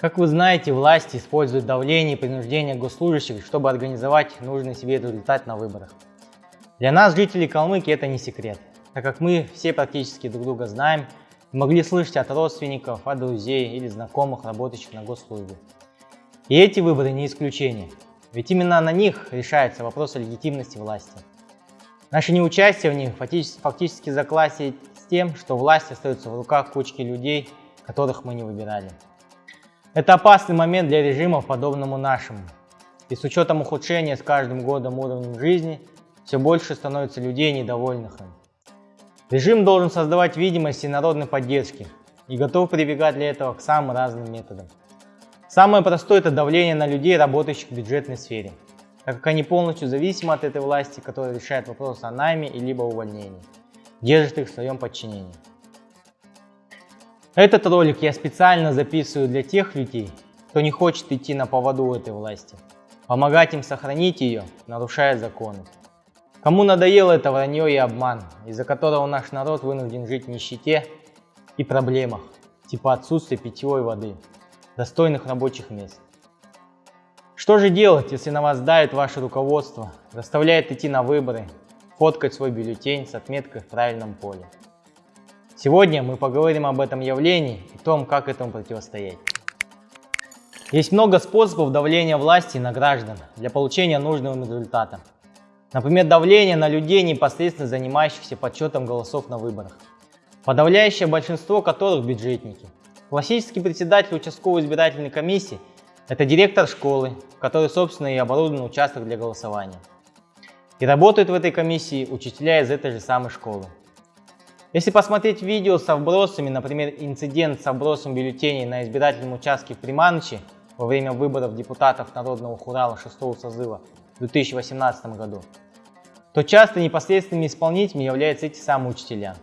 Как вы знаете, власти используют давление и принуждение госслужащих, чтобы организовать нужный себе результат на выборах. Для нас, жителей Калмыкии, это не секрет, так как мы все практически друг друга знаем могли слышать от родственников, от друзей или знакомых, работающих на госслужбе. И эти выборы не исключение, ведь именно на них решается вопрос о легитимности власти. Наше неучастие в них фактически, фактически с тем, что власть остается в руках кучки людей, которых мы не выбирали. Это опасный момент для режимов, подобному нашему. И с учетом ухудшения с каждым годом уровня жизни, все больше становится людей, недовольных им. Режим должен создавать видимость народной поддержки и готов прибегать для этого к самым разным методам. Самое простое – это давление на людей, работающих в бюджетной сфере, так как они полностью зависимы от этой власти, которая решает вопрос о найме и либо увольнении, держит их в своем подчинении. Этот ролик я специально записываю для тех людей, кто не хочет идти на поводу этой власти, помогать им сохранить ее, нарушая законы. Кому надоело это вранье и обман, из-за которого наш народ вынужден жить в нищете и проблемах, типа отсутствия питьевой воды, достойных рабочих мест. Что же делать, если на вас давит ваше руководство, заставляет идти на выборы, фоткать свой бюллетень с отметкой в правильном поле? Сегодня мы поговорим об этом явлении и том, как этому противостоять. Есть много способов давления власти на граждан для получения нужного результата. Например, давление на людей, непосредственно занимающихся подсчетом голосов на выборах. Подавляющее большинство которых бюджетники. Классический председатель участковой избирательной комиссии – это директор школы, который, собственно, и оборудован участок для голосования. И работают в этой комиссии учителя из этой же самой школы. Если посмотреть видео со вбросами, например, инцидент с вбросом бюллетеней на избирательном участке в Приманыче во время выборов депутатов Народного Хурала 6 созыва в 2018 году, то часто непосредственными исполнителями являются эти самые учителя.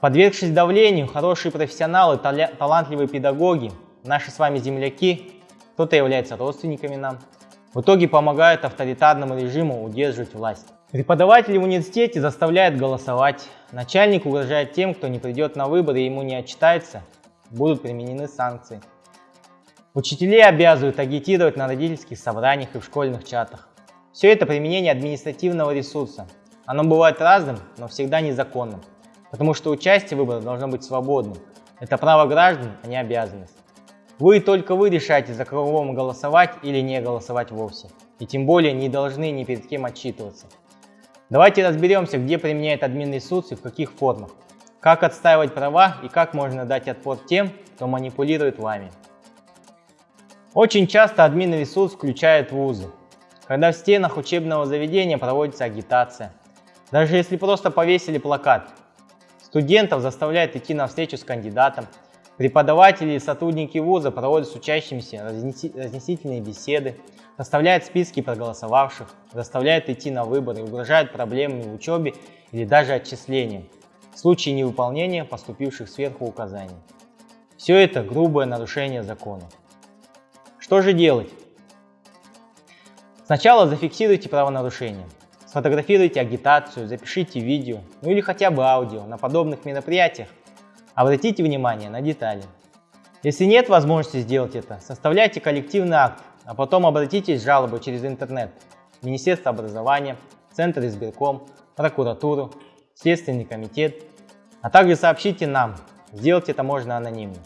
Подвергшись давлению, хорошие профессионалы, талантливые педагоги, наши с вами земляки, кто-то является родственниками нам, в итоге помогают авторитарному режиму удерживать власть. Преподаватели в университете заставляют голосовать, начальник угрожает тем, кто не придет на выборы и ему не отчитается, будут применены санкции. Учителей обязывают агитировать на родительских собраниях и в школьных чатах. Все это применение административного ресурса. Оно бывает разным, но всегда незаконным, потому что участие в выборах должно быть свободным. Это право граждан, а не обязанность. Вы только вы решаете, за кого вам голосовать или не голосовать вовсе. И тем более не должны ни перед кем отчитываться. Давайте разберемся, где применяет админресурс и в каких формах, как отстаивать права и как можно дать отпор тем, кто манипулирует вами. Очень часто админресурс включает вузы, когда в стенах учебного заведения проводится агитация. Даже если просто повесили плакат, студентов заставляют идти на встречу с кандидатом, преподаватели и сотрудники вуза проводят с учащимися разнесительные беседы, составляют списки проголосовавших, заставляют идти на выборы, угрожают проблемами в учебе или даже отчислением в случае невыполнения поступивших сверху указаний. Все это грубое нарушение закона. Что же делать? Сначала зафиксируйте правонарушение, сфотографируйте агитацию, запишите видео, ну или хотя бы аудио на подобных мероприятиях. Обратите внимание на детали. Если нет возможности сделать это, составляйте коллективный акт а потом обратитесь с жалобой через интернет Министерство образования, Центр избирком, прокуратуру, Следственный комитет, а также сообщите нам, сделать это можно анонимно.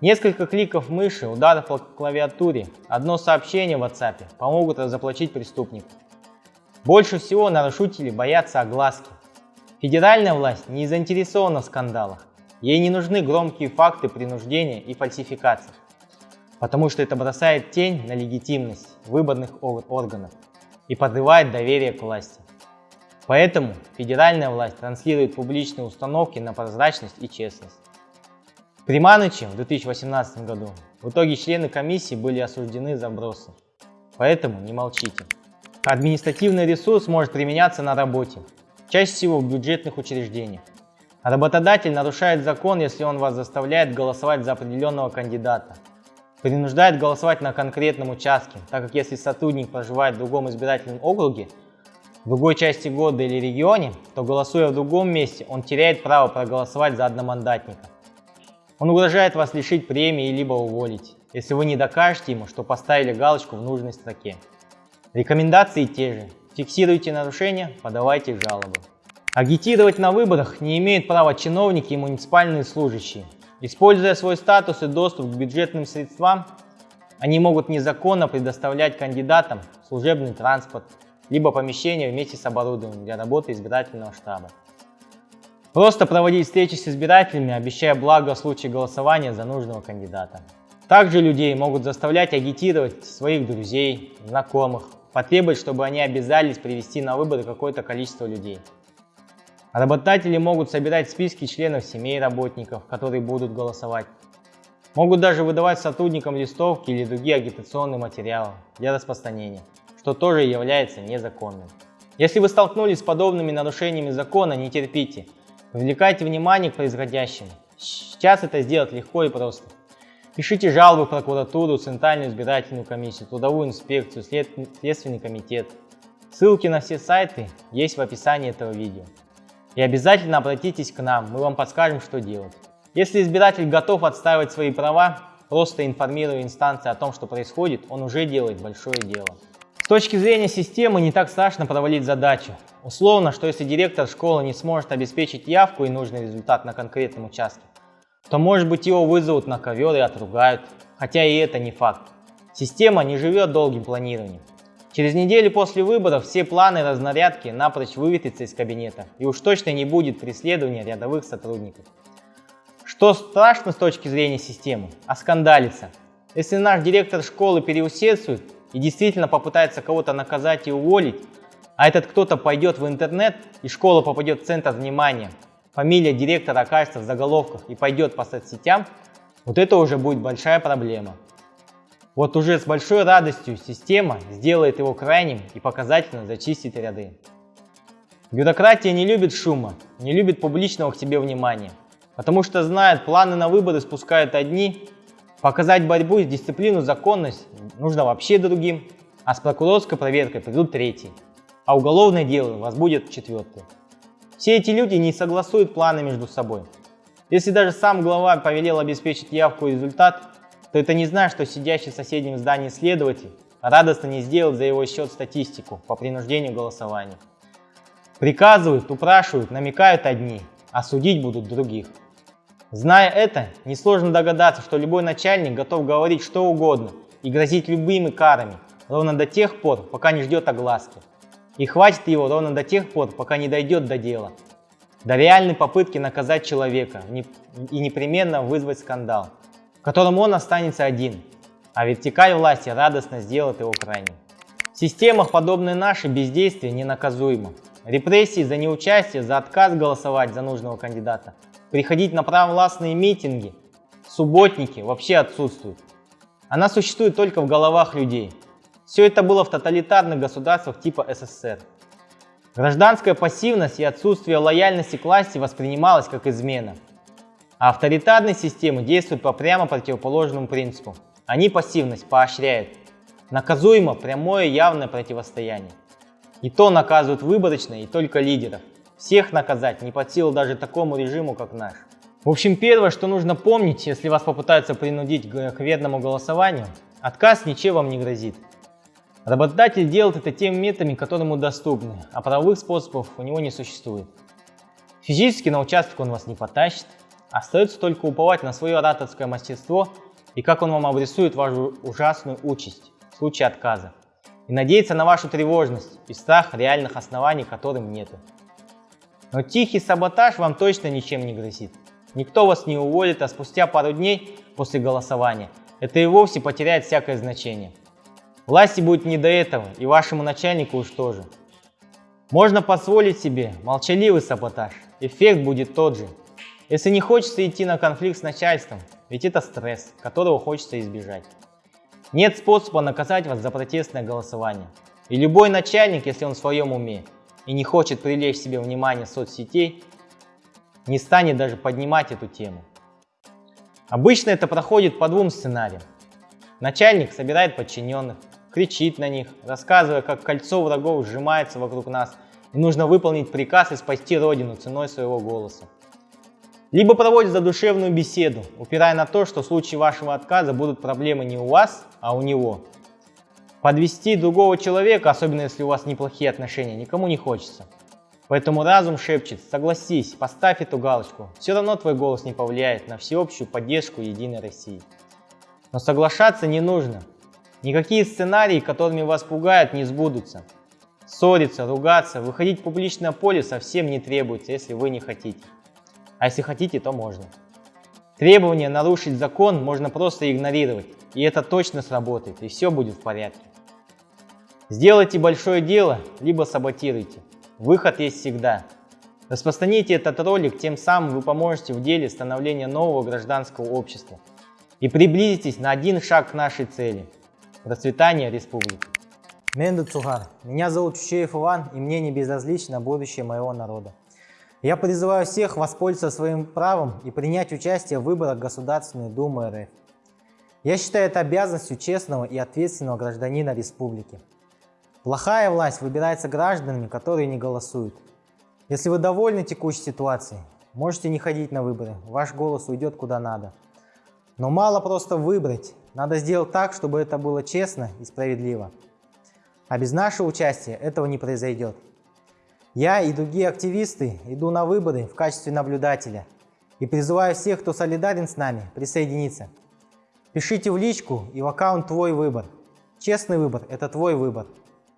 Несколько кликов мыши, ударов по клавиатуре, одно сообщение в WhatsApp помогут разоплачить преступнику. Больше всего нарушители боятся огласки. Федеральная власть не заинтересована в скандалах. Ей не нужны громкие факты принуждения и фальсификаций потому что это бросает тень на легитимность выборных органов и подрывает доверие к власти. Поэтому федеральная власть транслирует публичные установки на прозрачность и честность. При Маныче в 2018 году в итоге члены комиссии были осуждены за бросы. Поэтому не молчите. Административный ресурс может применяться на работе, чаще всего в бюджетных учреждениях. Работодатель нарушает закон, если он вас заставляет голосовать за определенного кандидата принуждает голосовать на конкретном участке, так как если сотрудник проживает в другом избирательном округе, в другой части города или регионе, то голосуя в другом месте, он теряет право проголосовать за одномандатника. Он угрожает вас лишить премии либо уволить, если вы не докажете ему, что поставили галочку в нужной строке. Рекомендации те же. Фиксируйте нарушения, подавайте жалобы. Агитировать на выборах не имеют права чиновники и муниципальные служащие. Используя свой статус и доступ к бюджетным средствам, они могут незаконно предоставлять кандидатам служебный транспорт, либо помещение вместе с оборудованием для работы избирательного штаба. Просто проводить встречи с избирателями, обещая благо в случае голосования за нужного кандидата. Также людей могут заставлять агитировать своих друзей, знакомых, потребовать, чтобы они обязались привести на выборы какое-то количество людей. Работодатели могут собирать списки членов семей работников, которые будут голосовать. Могут даже выдавать сотрудникам листовки или другие агитационные материалы для распространения, что тоже является незаконным. Если вы столкнулись с подобными нарушениями закона, не терпите. Привлекайте внимание к происходящему. Сейчас это сделать легко и просто. Пишите жалобы в прокуратуру, Центральную избирательную комиссию, Трудовую инспекцию, Следственный комитет. Ссылки на все сайты есть в описании этого видео. И обязательно обратитесь к нам, мы вам подскажем, что делать. Если избиратель готов отстаивать свои права, просто информируя инстанции о том, что происходит, он уже делает большое дело. С точки зрения системы не так страшно провалить задачу. Условно, что если директор школы не сможет обеспечить явку и нужный результат на конкретном участке, то может быть его вызовут на ковер и отругают, хотя и это не факт. Система не живет долгим планированием. Через неделю после выборов все планы разнарядки напрочь выветрятся из кабинета, и уж точно не будет преследования рядовых сотрудников. Что страшно с точки зрения системы? Оскандалиться. Если наш директор школы переусердствует и действительно попытается кого-то наказать и уволить, а этот кто-то пойдет в интернет и школа попадет в центр внимания, фамилия директора окажется в заголовках и пойдет по соцсетям, вот это уже будет большая проблема. Вот уже с большой радостью система сделает его крайним и показательно зачистит ряды. Бюрократия не любит шума, не любит публичного к себе внимания, потому что знает, планы на выборы спускают одни, показать борьбу и дисциплину, законность нужно вообще другим, а с прокурорской проверкой придут третий, а уголовное дело возбудят четвертый. Все эти люди не согласуют планы между собой. Если даже сам глава повелел обеспечить явку и результат, то это не значит, что сидящий в соседнем здании следователь радостно не сделает за его счет статистику по принуждению голосования. Приказывают, упрашивают, намекают одни, а судить будут других. Зная это, несложно догадаться, что любой начальник готов говорить что угодно и грозить любыми карами, ровно до тех пор, пока не ждет огласки. И хватит его ровно до тех пор, пока не дойдет до дела. До реальной попытки наказать человека и непременно вызвать скандал котором он останется один, а вертикаль власти радостно сделает его крайним. В системах, подобной нашей, бездействие ненаказуемо. Репрессии за неучастие, за отказ голосовать за нужного кандидата, приходить на правовластные митинги, субботники вообще отсутствуют. Она существует только в головах людей. Все это было в тоталитарных государствах типа СССР. Гражданская пассивность и отсутствие лояльности к власти воспринималось как измена. А авторитарные системы действуют по прямо противоположному принципу. Они пассивность поощряют. Наказуемо прямое явное противостояние. И то наказывают выборочно и только лидеров. Всех наказать не под силу даже такому режиму, как наш. В общем, первое, что нужно помнить, если вас попытаются принудить к верному голосованию, отказ ничем вам не грозит. Работодатель делает это теми методами, которые ему доступны, а правовых способов у него не существует. Физически на участок он вас не потащит, Остается только уповать на свое ораторское мастерство и как он вам обрисует вашу ужасную участь в случае отказа. И надеяться на вашу тревожность и страх реальных оснований, которым нету. Но тихий саботаж вам точно ничем не грозит. Никто вас не уволит, а спустя пару дней после голосования это и вовсе потеряет всякое значение. Власти будет не до этого, и вашему начальнику уж тоже. Можно позволить себе молчаливый саботаж, эффект будет тот же, если не хочется идти на конфликт с начальством, ведь это стресс, которого хочется избежать. Нет способа наказать вас за протестное голосование. И любой начальник, если он в своем уме и не хочет привлечь себе внимание соцсетей, не станет даже поднимать эту тему. Обычно это проходит по двум сценариям. Начальник собирает подчиненных, кричит на них, рассказывая, как кольцо врагов сжимается вокруг нас, и нужно выполнить приказ и спасти родину ценой своего голоса. Либо проводят задушевную беседу, упирая на то, что в случае вашего отказа будут проблемы не у вас, а у него. Подвести другого человека, особенно если у вас неплохие отношения, никому не хочется. Поэтому разум шепчет, согласись, поставь эту галочку. Все равно твой голос не повлияет на всеобщую поддержку Единой России. Но соглашаться не нужно. Никакие сценарии, которыми вас пугают, не сбудутся. Ссориться, ругаться, выходить в публичное поле совсем не требуется, если вы не хотите. А если хотите, то можно. Требование нарушить закон можно просто игнорировать, и это точно сработает, и все будет в порядке. Сделайте большое дело, либо саботируйте. Выход есть всегда. Распространите этот ролик, тем самым вы поможете в деле становления нового гражданского общества и приблизитесь на один шаг к нашей цели – процветания республики. Менду Цугар. Меня зовут Чучеев Иван, и мне не безразлично будущее моего народа. Я призываю всех воспользоваться своим правом и принять участие в выборах Государственной Думы РФ. Я считаю это обязанностью честного и ответственного гражданина республики. Плохая власть выбирается гражданами, которые не голосуют. Если вы довольны текущей ситуацией, можете не ходить на выборы, ваш голос уйдет куда надо. Но мало просто выбрать, надо сделать так, чтобы это было честно и справедливо. А без нашего участия этого не произойдет. Я и другие активисты иду на выборы в качестве наблюдателя и призываю всех, кто солидарен с нами, присоединиться. Пишите в личку и в аккаунт «Твой выбор». Честный выбор – это твой выбор.